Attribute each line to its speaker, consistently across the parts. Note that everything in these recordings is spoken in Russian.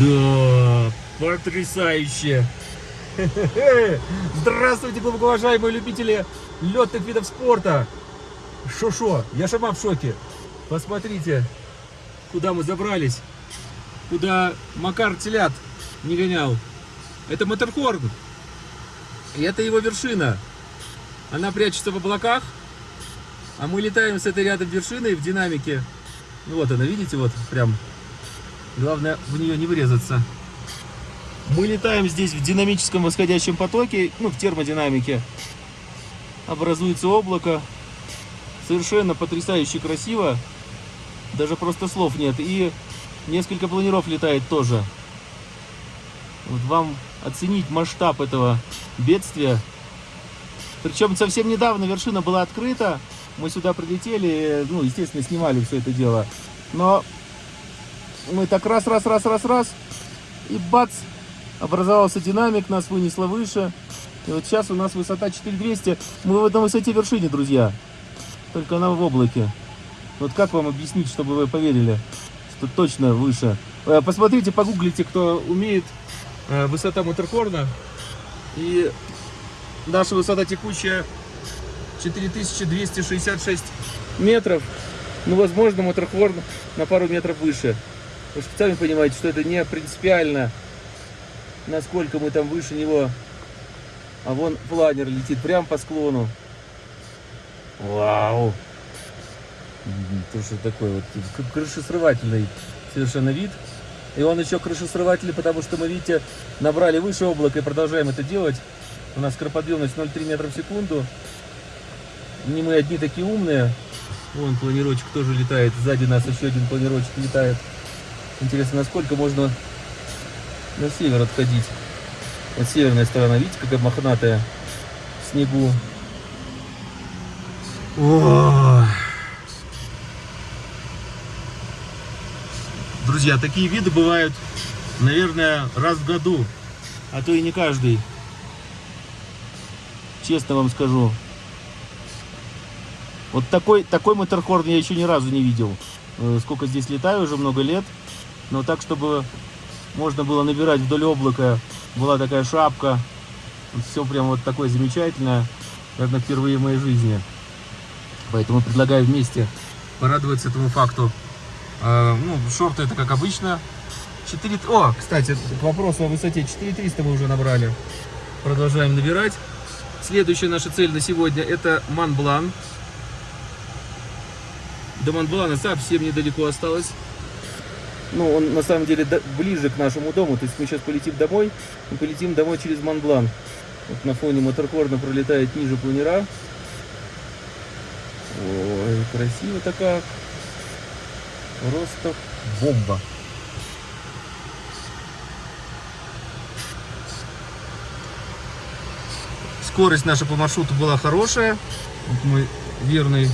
Speaker 1: Да, потрясающе. Здравствуйте, глубоко уважаемые любители летных видов спорта. Шо-шо, я сама в шоке. Посмотрите, куда мы забрались. Куда Макар телят не гонял. Это Матерхорн. И это его вершина. Она прячется в облаках. А мы летаем с этой рядом вершиной в динамике. Ну вот она, видите, вот прям. Главное в нее не врезаться. Мы летаем здесь в динамическом восходящем потоке, ну, в термодинамике. Образуется облако. Совершенно потрясающе красиво. Даже просто слов нет. И несколько планеров летает тоже. Вот вам оценить масштаб этого бедствия. Причем совсем недавно вершина была открыта. Мы сюда прилетели, ну, естественно, снимали все это дело. Но мы так раз, раз, раз, раз, раз, и бац, образовался динамик, нас вынесло выше. И вот сейчас у нас высота 4200. Мы на высоте вершине, друзья. Только она в облаке. Вот как вам объяснить, чтобы вы поверили, что точно выше? Э, посмотрите, погуглите, кто умеет. Э, высота Матерхорна. И наша высота текущая 4266 метров. Ну, возможно, Матерхорн на пару метров выше. Вы же сами понимаете, что это не принципиально, насколько мы там выше него. А вон планер летит прямо по склону. Вау! То, что такой вот крышесрывательный совершенно вид. И он еще крышесрывательный, потому что мы, видите, набрали выше облака и продолжаем это делать. У нас скороподъемность 0,3 метра в секунду. Не мы одни такие умные. Вон планирочек тоже летает. Сзади нас еще один планирочек летает. Интересно, насколько можно на север отходить. Вот северная сторона, видите, какая мохнатая в снегу. О! Друзья, такие виды бывают, наверное, раз в году, а то и не каждый. Честно вам скажу. Вот такой, такой моторхорн я еще ни разу не видел. Э, сколько здесь летаю, уже много лет. Но так, чтобы можно было набирать вдоль облака, была такая шапка. Все прям вот такое замечательное, наверное, впервые в моей жизни. Поэтому предлагаю вместе порадоваться этому факту. А, ну, шорты это как обычно. 4... О, кстати, к вопросу о высоте. 4300 мы уже набрали. Продолжаем набирать. Следующая наша цель на сегодня это Монблан. До Монблана совсем недалеко осталось ну, он на самом деле ближе к нашему дому. То есть мы сейчас полетим домой, мы полетим домой через Монблан. Вот на фоне моторхорна пролетает ниже планера. Ой, красиво-то. Просто бомба. Скорость наша по маршруту была хорошая. Вот мой верный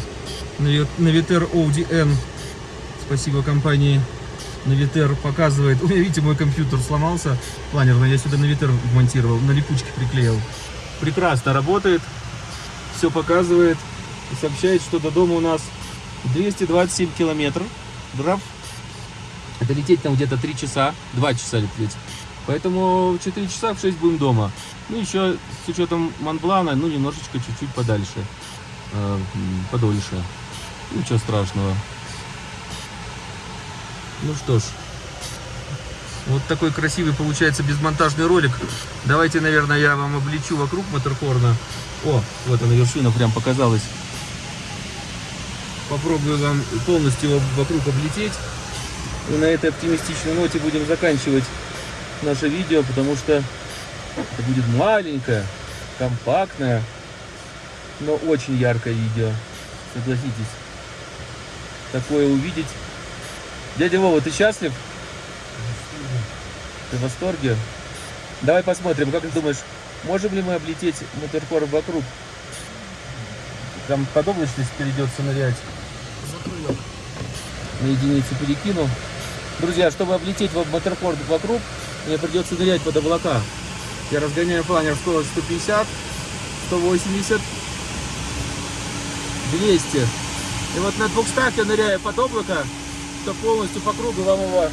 Speaker 1: Навитер ODN. Спасибо компании Навитер показывает. У меня, видите, мой компьютер сломался планерный. Я сюда Навитер вмонтировал, на липучке приклеил. Прекрасно работает. Все показывает. И сообщает, что до дома у нас 227 километров. Драв. Это лететь там где-то 3 часа. 2 часа лететь. Поэтому в 4 часа в 6 будем дома. Ну, еще с учетом Монблана, ну, немножечко чуть-чуть подальше. Э, подольше. Ничего страшного. Ну что ж, вот такой красивый получается безмонтажный ролик. Давайте, наверное, я вам облечу вокруг Матерхорна. О, вот она вершина прям показалась. Попробую вам полностью вокруг облететь. И на этой оптимистичной ноте будем заканчивать наше видео, потому что это будет маленькое, компактное, но очень яркое видео. Согласитесь. Такое увидеть Дядя Вова, ты счастлив? Ты в восторге? Давай посмотрим, как ты думаешь, можем ли мы облететь Моторкор вокруг? Там под облачность придется нырять. Закрою. На единицу перекину. Друзья, чтобы облететь Моторкор вокруг, мне придется нырять под облака. Я разгоняю планер скорость 150, 180, 200. И вот на 200 я ныряю под облако, что полностью по кругу вам его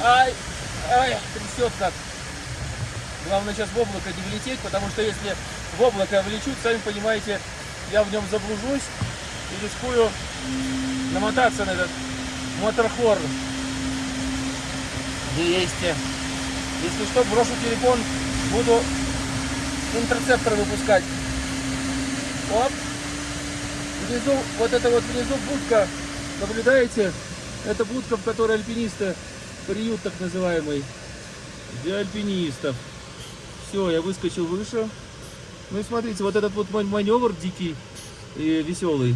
Speaker 1: Ай, ай, трясет как. Главное сейчас в облако не влететь, потому что если в облако влечут, сами понимаете, я в нем заблужусь и рискую намотаться на этот моторхорн. 200. Если что, брошу телефон, буду интерцептор выпускать. Оп. Внизу, вот это вот внизу будка, наблюдаете? Это будка, в которой альпинисты, приют так называемый, для альпинистов. Все, я выскочил выше. Ну и смотрите, вот этот вот ман- маневр дикий и веселый.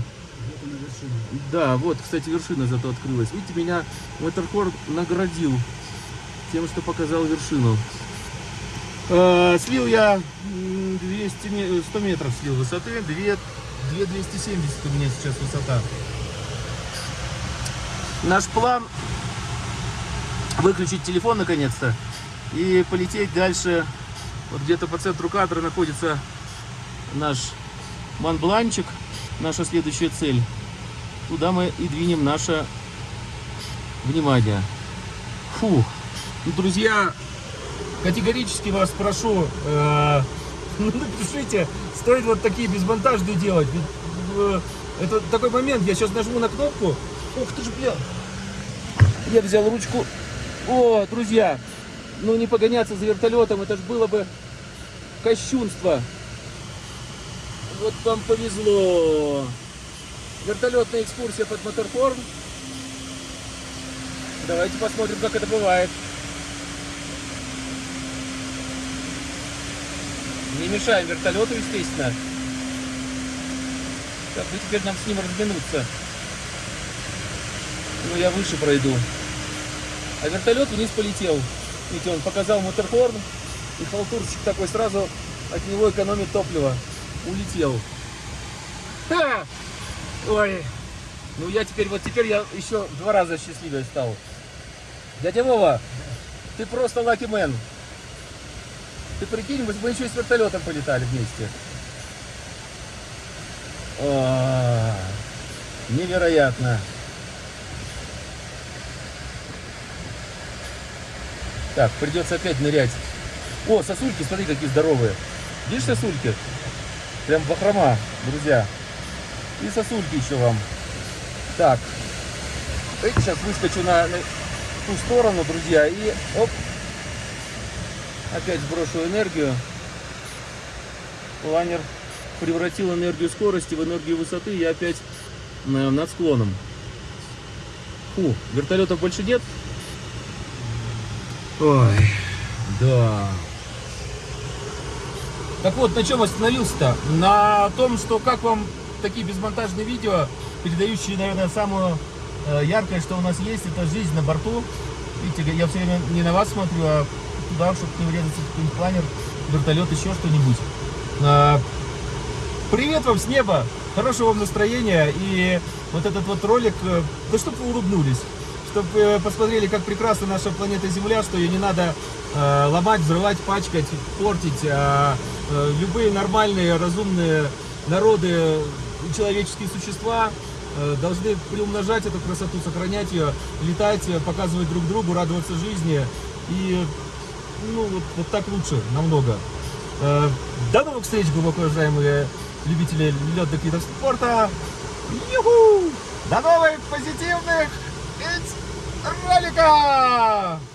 Speaker 1: Да, вот, кстати, вершина зато открылась. Видите, меня Моторхорн наградил тем, что показал вершину. Э, слил я м, 200, ме- 100 метров слил высоты, 2, 2 270 у меня сейчас высота. Наш план выключить телефон наконец-то и полететь дальше. Вот где-то по центру кадра находится наш Монбланчик, наша следующая цель. Туда мы и двинем наше внимание. Фу. Ну, друзья, категорически вас прошу, э, напишите, стоит вот такие безмонтажные делать. Э, это такой момент, я сейчас нажму на кнопку. Ух ты ж, бля. Я взял ручку. О, друзья, ну не погоняться за вертолетом, это же было бы кощунство. Вот вам повезло. Вертолетная экскурсия под Моторхорн. Давайте посмотрим, как это бывает. Не мешаем вертолету, естественно. Так, ну теперь нам с ним разминуться. Ну, я выше пройду. А вертолет вниз полетел. Видите, он показал моторхорн, и халтурщик такой сразу от него экономит топливо. Улетел. Ха! Ой. Ну я теперь, вот теперь я еще два раза счастливее стал. Дядя Вова, ты просто лаки мен. Ты прикинь, мы, мы еще и с вертолетом полетали вместе. О, невероятно. Так, придется опять нырять. О, сосульки, смотри, какие здоровые. Видишь сосульки? Прям бахрома, друзья. И сосульки еще вам. Так. Сейчас выскочу на, на ту сторону, друзья, и оп. Опять сброшу энергию. Планер превратил энергию скорости в энергию высоты. Я опять э, над склоном. Фу, вертолетов больше нет. Ой, да. Так вот, на чем остановился-то? На том, что как вам такие безмонтажные видео, передающие, наверное, самую э, яркое, что у нас есть, это жизнь на борту. Видите, я все время не на вас смотрю, а туда, чтобы не врезаться в какой-нибудь планер, вертолет, еще что-нибудь. А, Привет вам с неба, хорошего вам настроения и вот этот вот ролик, э, да чтобы вы улыбнулись, чтобы посмотрели, как прекрасна наша планета Земля, что ее не надо э, ломать, взрывать, пачкать, портить. а, э, любые нормальные, разумные народы, человеческие существа э, должны приумножать эту красоту, сохранять ее, летать, э, показывать друг другу, радоваться жизни и ну вот, вот так лучше намного. Э, До новых встреч, глубоко уважаемые любители летных видов спорта. До новых позитивных роликов!